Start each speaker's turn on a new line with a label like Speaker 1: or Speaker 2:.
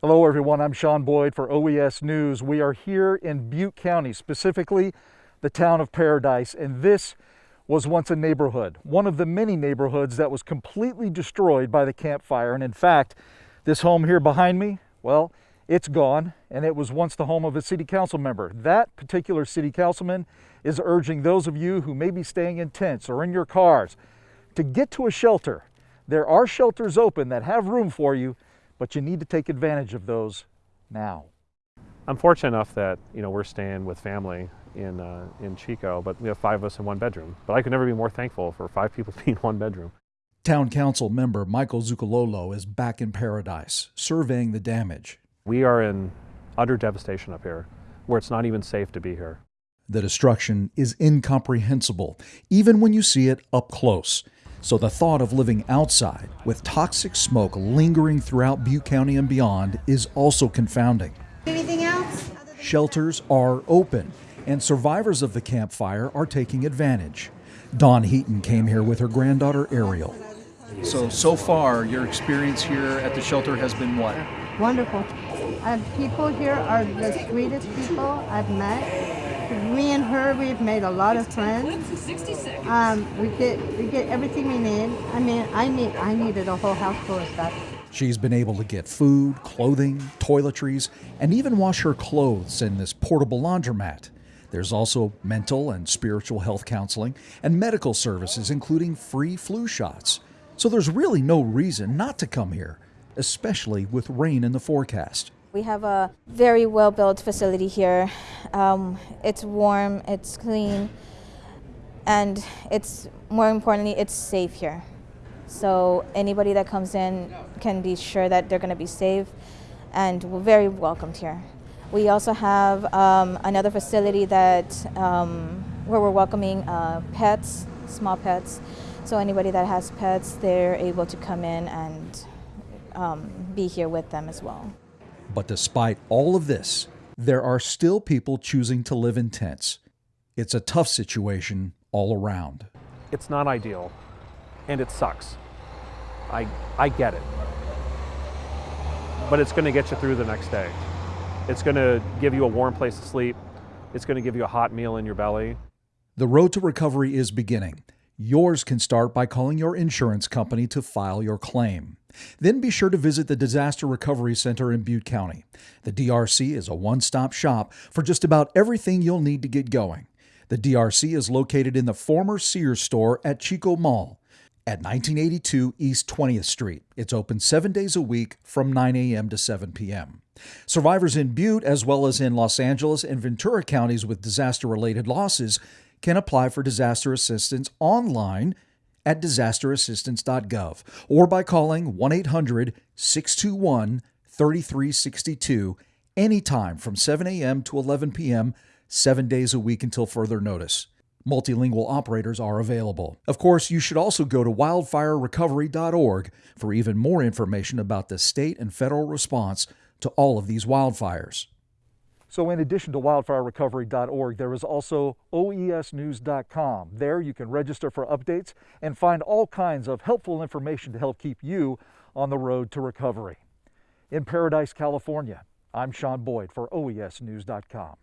Speaker 1: Hello everyone, I'm Sean Boyd for OES News. We are here in Butte County, specifically the town of Paradise, and this was once a neighborhood, one of the many neighborhoods that was completely destroyed by the Camp Fire. And in fact, this home here behind me, well, it's gone, and it was once the home of a city council member. That particular city councilman is urging those of you who may be staying in tents or in your cars to get to a shelter. There are shelters open that have room for you, but you need to take advantage of those now.
Speaker 2: I'm fortunate enough that you know we're staying with family in uh, in Chico, but we have five of us in one bedroom. But I could never be more thankful for five people being in one bedroom.
Speaker 3: Town Council member Michael Zuccolillo is back in Paradise, surveying the damage.
Speaker 2: We are in utter devastation up here, where it's not even safe to be here.
Speaker 3: The destruction is incomprehensible, even when you see it up close. So the thought of living outside with toxic smoke lingering throughout Butte County and beyond is also confounding.
Speaker 4: Anything else?
Speaker 3: Shelters are open, and survivors of the Camp Fire are taking advantage. Dawn Heaton came here with her granddaughter Ariel.
Speaker 5: So, so far, your experience here at the shelter has been what?
Speaker 4: Wonderful. And people here are the sweetest people I've met. Me and her, we've made a lot of friends. Um, we get we get everything we need. I mean, I need I needed a whole house full of stuff.
Speaker 3: She's been able to get food, clothing, toiletries, and even wash her clothes in this portable laundromat. There's also mental and spiritual health counseling and medical services, including free flu shots. So there's really no reason not to come here, especially with rain in the forecast.
Speaker 6: We have a very well built facility here. Um, it's warm, it's clean, and it's more importantly, it's safe here. So anybody that comes in can be sure that they're going to be safe and very welcomed here. We also have um, another facility that um, where we're welcoming uh, pets, small pets. So anybody that has pets, they're able to come in and um, be here with them as well.
Speaker 3: But despite all of this, there are still people choosing to live in tents. It's a tough situation all around.
Speaker 2: It's not ideal, and it sucks. I, I get it. But it's going to get you through the next day. It's going to give you a warm place to sleep. It's going to give you a hot meal in your belly.
Speaker 3: The road to recovery is beginning. Yours can start by calling your insurance company to file your claim. Then be sure to visit the Disaster Recovery Center in Butte County. The DRC is a one stop shop for just about everything you'll need to get going. The DRC is located in the former Sears store at Chico Mall at 1982 East 20th Street. It's open seven days a week from 9 a.m. to 7 p.m. Survivors in Butte, as well as in Los Angeles and Ventura counties with disaster related losses, can apply for disaster assistance online at disasterassistance.gov or by calling 1 800 621 3362 anytime from 7 a.m. to 11 p.m., seven days a week until further notice. Multilingual operators are available. Of course, you should also go to wildfirerecovery.org for even more information about the state and federal response to all of these wildfires.
Speaker 1: So in addition to wildfirerecovery.org, there is also oesnews.com. There you can register for updates and find all kinds of helpful information to help keep you on the road to recovery. In Paradise, California, I'm Sean Boyd for oesnews.com.